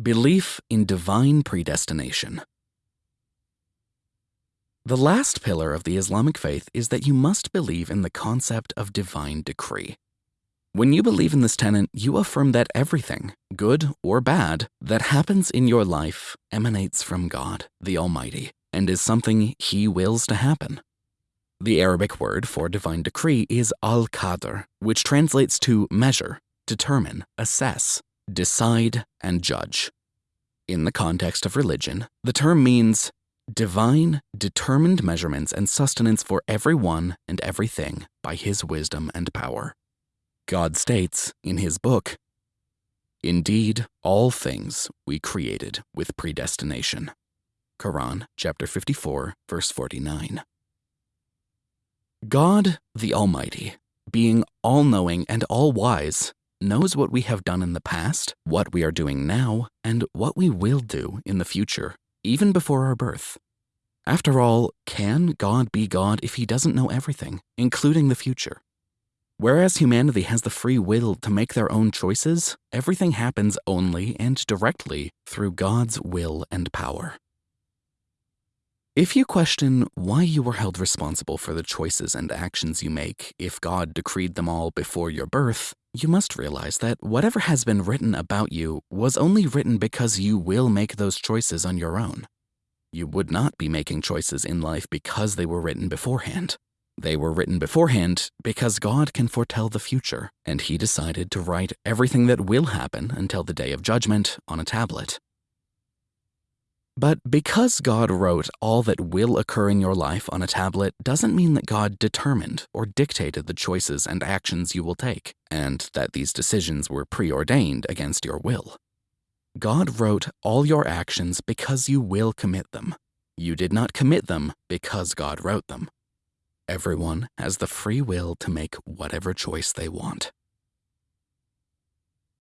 Belief in divine predestination. The last pillar of the Islamic faith is that you must believe in the concept of divine decree. When you believe in this tenet, you affirm that everything, good or bad, that happens in your life emanates from God, the Almighty, and is something He wills to happen. The Arabic word for divine decree is al-qadr, which translates to measure, determine, assess, decide, and judge. In the context of religion, the term means divine, determined measurements and sustenance for everyone and everything by his wisdom and power. God states in his book, Indeed, all things we created with predestination. Quran, chapter 54, verse 49. God, the Almighty, being all knowing and all wise, knows what we have done in the past, what we are doing now, and what we will do in the future, even before our birth. After all, can God be God if he doesn't know everything, including the future? Whereas humanity has the free will to make their own choices, everything happens only and directly through God's will and power. If you question why you were held responsible for the choices and actions you make if God decreed them all before your birth, you must realize that whatever has been written about you was only written because you will make those choices on your own. You would not be making choices in life because they were written beforehand. They were written beforehand because God can foretell the future, and He decided to write everything that will happen until the day of judgment on a tablet. But because God wrote all that will occur in your life on a tablet doesn't mean that God determined or dictated the choices and actions you will take, and that these decisions were preordained against your will. God wrote all your actions because you will commit them. You did not commit them because God wrote them. Everyone has the free will to make whatever choice they want.